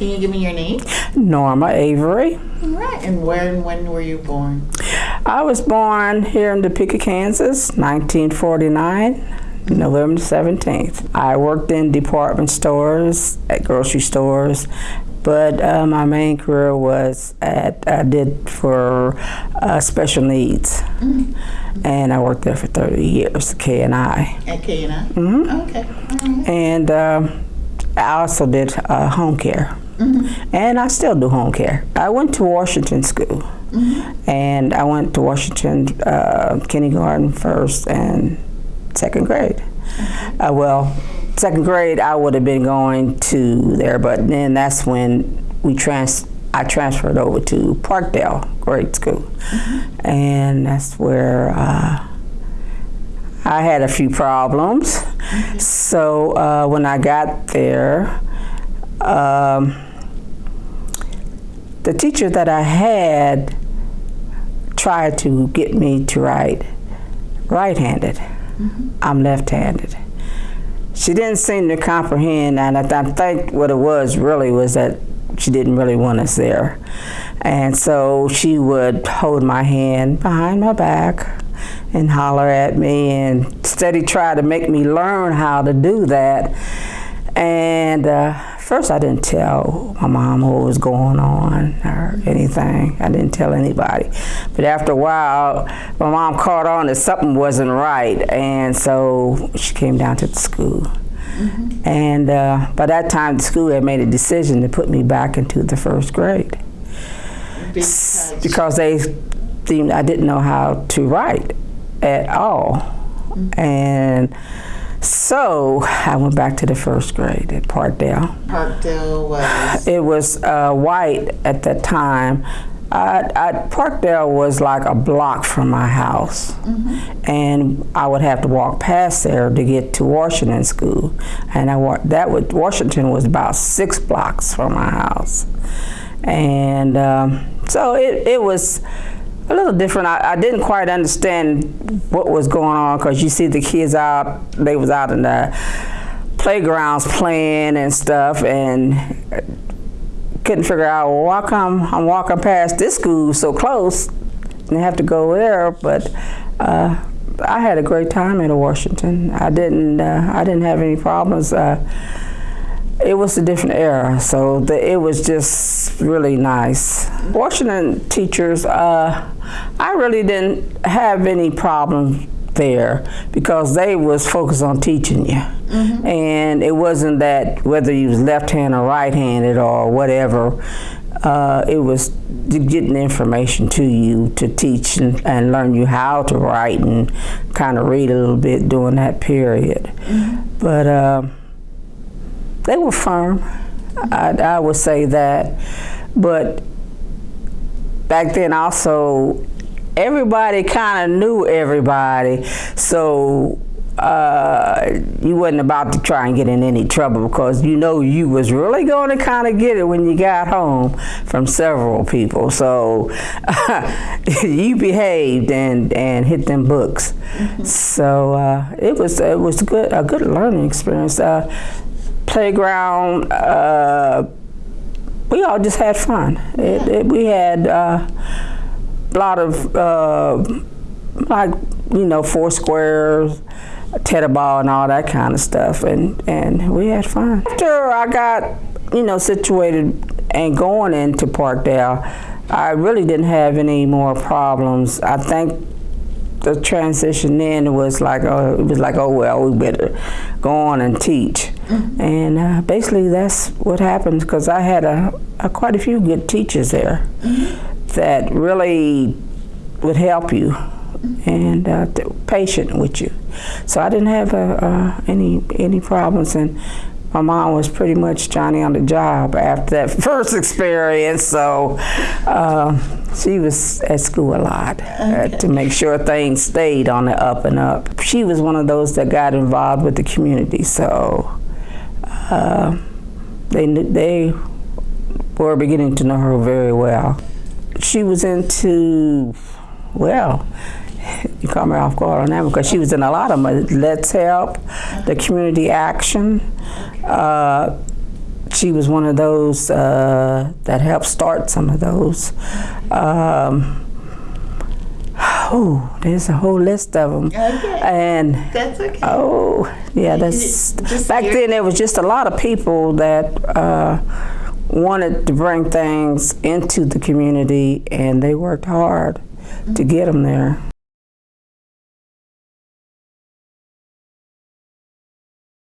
Can you give me your name? Norma Avery. All right. And where and when were you born? I was born here in Topeka, Kansas, 1949. November 17th. I worked in department stores, at grocery stores, but uh, my main career was at, I did for uh, special needs. And I worked there for 30 years, KNI. At KNI? Mhm. Okay. All right. And um I also did uh, home care. And I still do home care. I went to Washington School. And I went to Washington uh, kindergarten first and second grade. Uh, well, second grade I would have been going to there, but then that's when we trans I transferred over to Parkdale Grade School, and that's where uh, I had a few problems. So uh, when I got there, um, the teacher that I had tried to get me to write right-handed. I'm left-handed. She didn't seem to comprehend, and I, I think what it was really was that she didn't really want us there. And so she would hold my hand behind my back and holler at me and steady try to make me learn how to do that. And uh, first, I didn't tell my mom what was going on or anything. I didn't tell anybody. But after a while, my mom caught on that something wasn't right, and so she came down to the school. And uh, by that time, the school had made a decision to put me back into the first grade Because, because they deemed I didn't know how to write at all. And so I went back to the first grade at Parkdale. Parkdale was. It was uh, white at that time. I, I, Parkdale was like a block from my house, and I would have to walk past there to get to Washington School, and I that would Washington was about six blocks from my house, and um, so it, it was a little different. I, I didn't quite understand what was going on because you see the kids out, they was out in the playgrounds playing and stuff, and couldn't figure out well, why come I'm walking past this school so close and have to go there. But uh, I had a great time in Washington. I didn't uh, I didn't have any problems. Uh, it was a different era, so the, it was just really nice. Washington teachers, uh, I really didn't have any problems there because they was focused on teaching you. And it wasn't that whether you was left-handed or right-handed or whatever, uh, it was getting information to you to teach and, and learn you how to write and kind of read a little bit during that period. But uh, they were firm. I, I would say that. But back then also, everybody kind of knew everybody. So uh, you wasn't about to try and get in any trouble because you know you was really going to kind of get it when you got home from several people. So you behaved and, and hit them books. So uh, it was it was good a good learning experience. Uh, playground. Uh, we all just had fun. It, it, we had uh, a lot of uh, like you know four squares, tether ball, and all that kind of stuff, and and we had fun. After I got you know situated and going into Parkdale, I really didn't have any more problems. I think the transition then was like, oh, it was like, oh well, we better go on and teach, and uh, basically that's what happened because I had a, a quite a few good teachers there that really would help you and uh, th- patient with you. So I didn't have uh, uh, any any problems, and my mom was pretty much Johnny on the job after that first experience. So uh, she was at school a lot uh, to make sure things stayed on the up and up. She was one of those that got involved with the community, so uh, they they were beginning to know her very well. She was into well. You caught me off guard on that because she was in a lot of them. Let's Help, the Community Action, uh, she was one of those uh, that helped start some of those. Um, oh, there's a whole list of them. Okay. And That's okay. oh, yeah, that's Just back then. There was just a lot of people that uh, wanted to bring things into the community, and they worked hard to get them there.